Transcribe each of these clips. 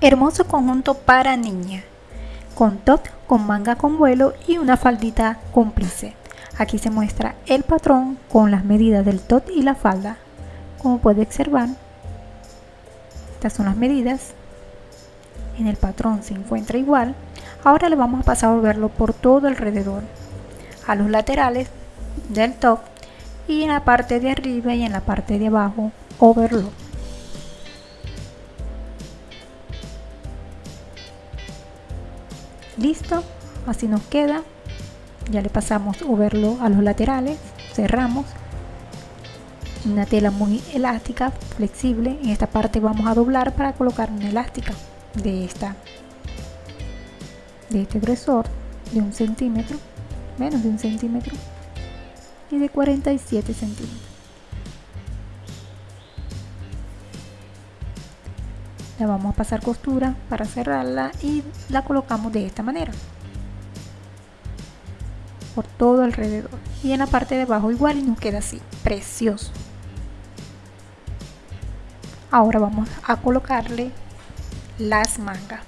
Hermoso conjunto para niña, con top, con manga con vuelo y una faldita cómplice. Aquí se muestra el patrón con las medidas del top y la falda. Como puede observar, estas son las medidas. En el patrón se encuentra igual. Ahora le vamos a pasar a volverlo por todo alrededor, a los laterales del top y en la parte de arriba y en la parte de abajo overlock. Listo así nos queda. Ya le pasamos overlock a los laterales cerramos. Una tela muy elástica flexible. En esta parte vamos a doblar para colocar una elástica de esta de este grosor de un centímetro menos de un centímetro y de 47 centímetros la vamos a pasar costura para cerrarla y la colocamos de esta manera. Por todo alrededor. Y en la parte de abajo igual y nos queda así precioso. Ahora vamos a colocarle las mangas.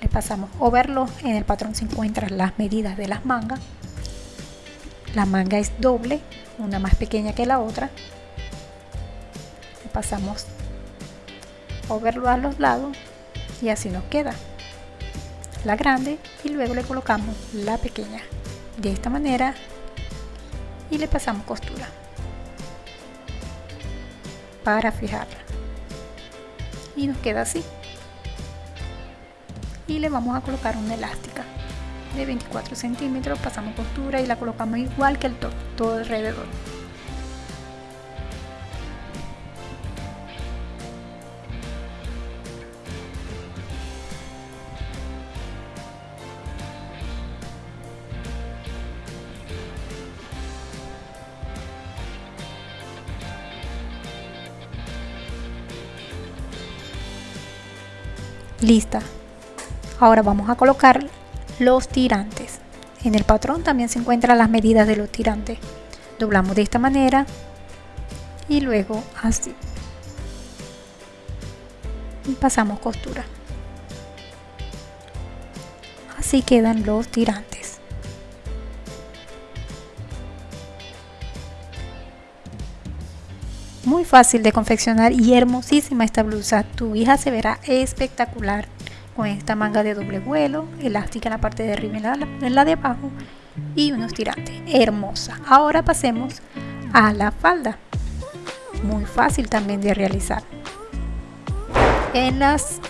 Le pasamos overlock en el patrón se encuentran las medidas de las mangas. La manga es doble una más pequeña que la otra. Le pasamos verlo a los lados y así nos queda. La grande y luego le colocamos la pequeña. De esta manera y le pasamos costura. Para fijarla. Y nos queda así. Y le vamos a colocar una elástica. De 24 centímetros pasamos costura y la colocamos igual que el top todo alrededor lista. Ahora vamos a colocar los tirantes. En el patrón también se encuentran las medidas de los tirantes. Doblamos de esta manera y luego así. Y pasamos costura. Así quedan los tirantes muy fácil de confeccionar y hermosísima esta blusa. Tu hija se verá espectacular con esta manga de doble vuelo, elástica en la parte de arriba y en la, de abajo y unos tirantes. Hermosa. Ahora pasemos a la falda. Muy fácil también de realizar. En, las,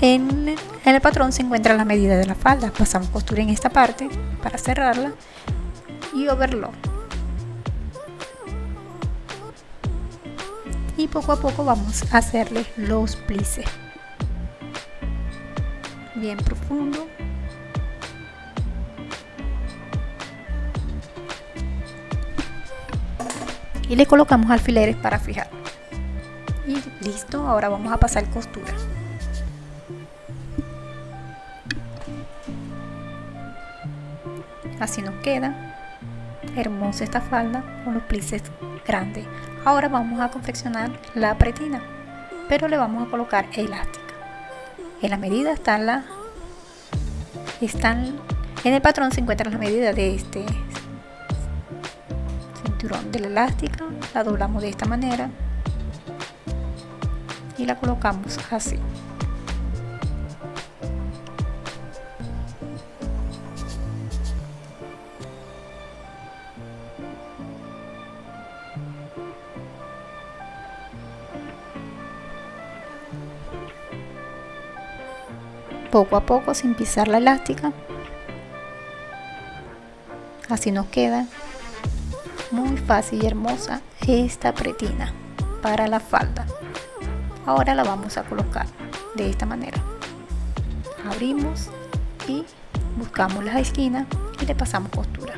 en, en el patrón se encuentra la medida de la falda. Pasamos costura en esta parte para cerrarla y overlock. Y poco a poco vamos a hacerle los plices. Bien profundo. Y le colocamos alfileres para fijar. Y listo ahora vamos a pasar costura. Así nos queda hermosa esta falda con los plices grandes ahora vamos a confeccionar la pretina pero le vamos a colocar elástica. En la medida están la están en el patrón se encuentra la medida de este cinturón de la elástica la doblamos de esta manera y la colocamos así poco a poco sin pisar la elástica. Así nos queda. Muy fácil y hermosa esta pretina para la falda. Ahora la vamos a colocar de esta manera. Abrimos y buscamos las esquinas y le pasamos costura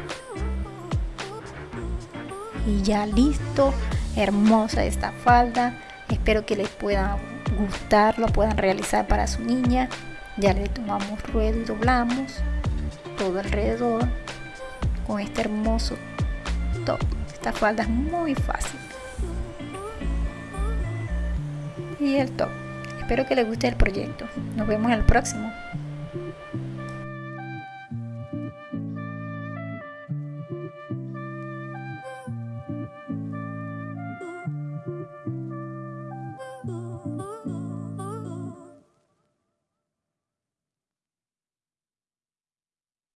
y ya listo. Hermosa esta falda. Espero que les pueda gustar lo puedan realizar para su niña. Ya le tomamos ruedo y doblamos todo alrededor con este hermoso top. Esta falda es muy fácil. Y el top. Espero que les guste el proyecto. Nos vemos en el próximo.